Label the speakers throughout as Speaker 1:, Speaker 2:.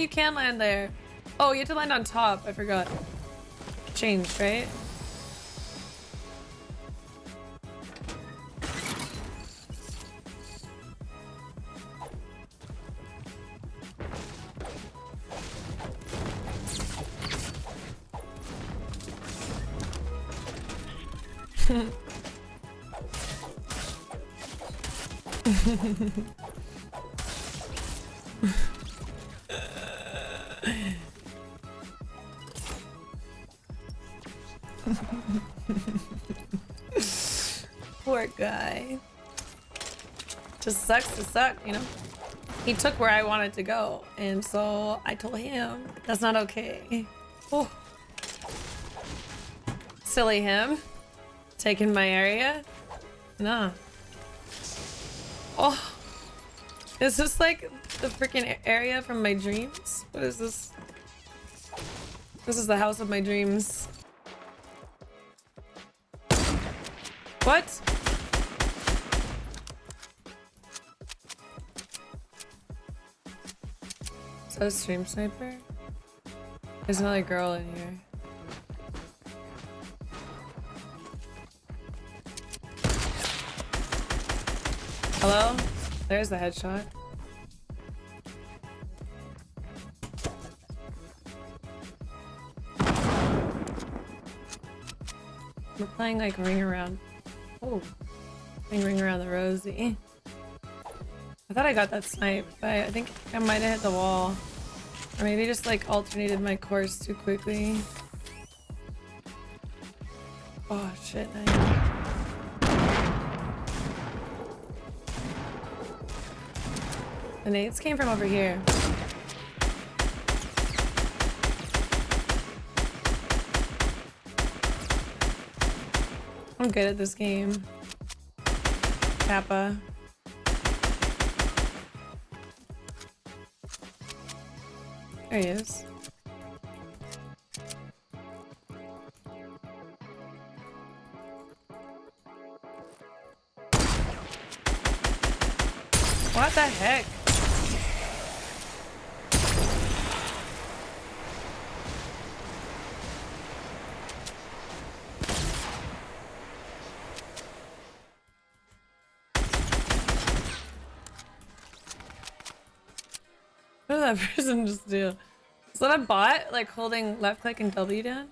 Speaker 1: you can land there. Oh, you have to land on top. I forgot. Changed, right? Poor guy. Just sucks to suck, you know? He took where I wanted to go, and so I told him that's not okay. Oh. Silly him. Taking my area? Nah. Oh. Is this like the freaking area from my dreams? What is this? This is the house of my dreams. What? A stream sniper? There's another girl in here. Hello? There's the headshot. We're playing like ring around. Oh, playing ring around the rosy. I thought I got that snipe, but I think I might have hit the wall. Or maybe just like alternated my course too quickly. Oh shit, nice. The nades came from over here. I'm good at this game. Kappa. There he is. What the heck? That person just do? Is that a bot? Like holding left click and W down?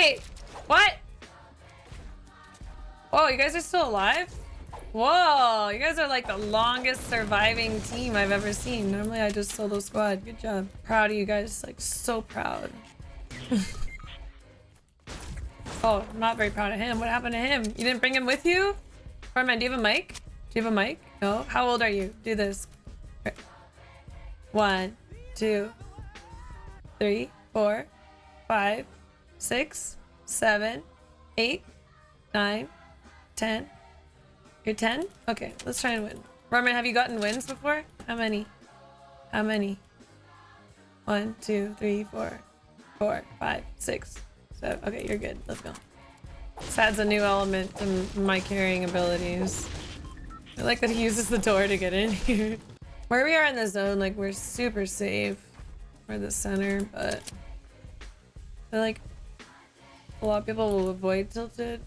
Speaker 1: Wait, what? Oh, you guys are still alive? Whoa, you guys are like the longest surviving team I've ever seen. Normally I just solo squad. Good job. Proud of you guys, like so proud. oh, I'm not very proud of him. What happened to him? You didn't bring him with you? Carmen, do you have a mic? Do you have a mic? No? How old are you? Do this. One, two, three, four, five, six, seven, eight, nine, ten. You're 10? Okay, let's try and win. Roman, have you gotten wins before? How many? How many? One, two, three, four, four, five, six, seven. Okay, you're good. Let's go. This adds a new element to my carrying abilities. I like that he uses the door to get in here. Where we are in the zone, like, we're super safe. We're the center, but... I feel like a lot of people will avoid tilted.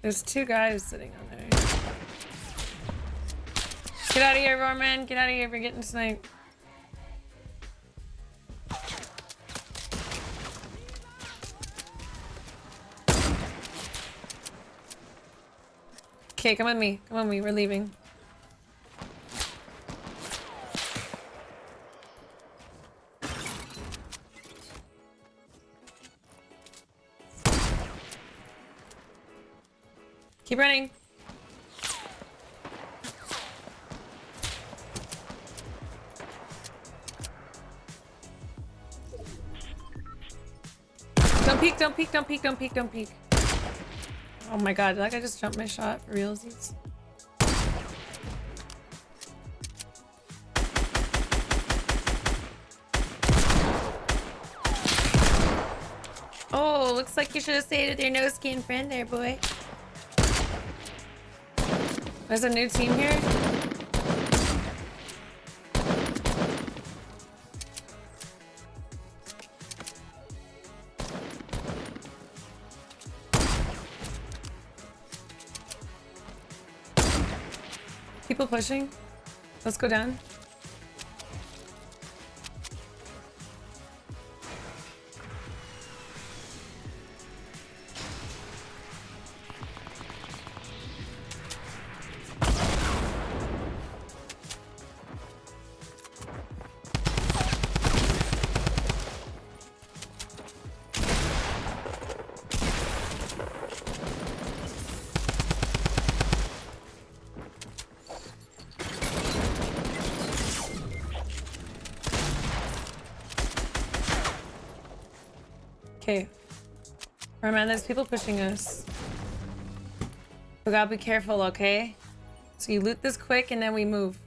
Speaker 1: There's two guys sitting on there. Get out of here, Roman. Get out of here. We're getting sniped. Okay, come on me. Come on me, we're leaving. Keep running. Don't peek, don't peek, don't peek, don't peek, don't peek. Oh my god, that guy just jump my shot realsies? Oh, looks like you should have stayed with your no skin friend there, boy. There's a new team here. People pushing. Let's go down. Okay. Remember, there's people pushing us. We gotta be careful, okay? So you loot this quick and then we move.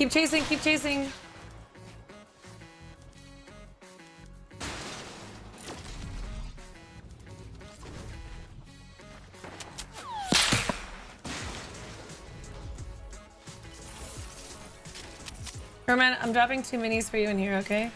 Speaker 1: Keep chasing, keep chasing. Herman, I'm dropping two minis for you in here, okay?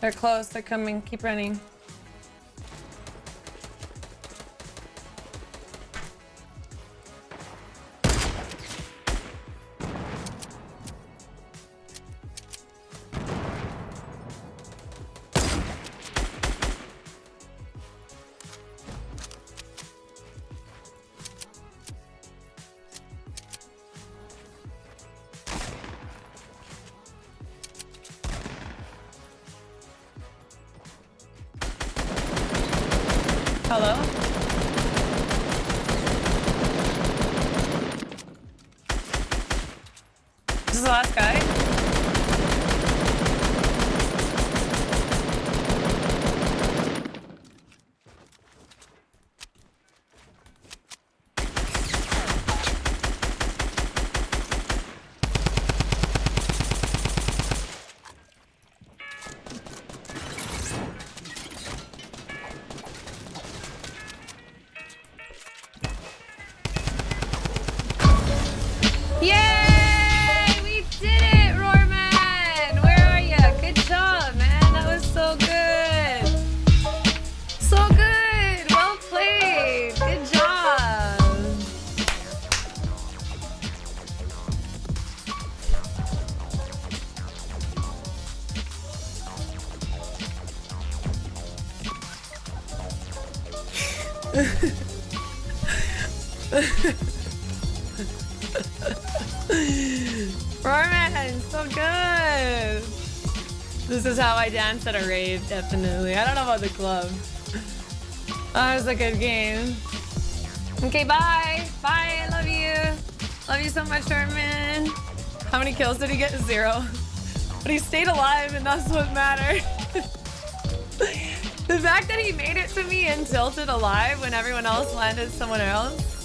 Speaker 1: They're close, they're coming, keep running. Hello? This is the last guy? Roarman, so good. This is how I dance at a rave, definitely. I don't know about the club. That was a good game. Okay, bye. Bye, I love you. Love you so much, Roarman. How many kills did he get? Zero. But he stayed alive and that's what mattered. the fact that he made it to me and tilted alive when everyone else landed somewhere else